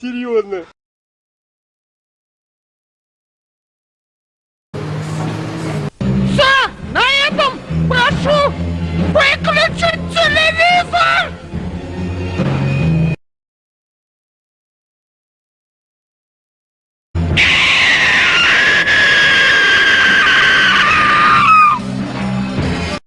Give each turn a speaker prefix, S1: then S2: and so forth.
S1: серьезно
S2: все на этом прошу выключить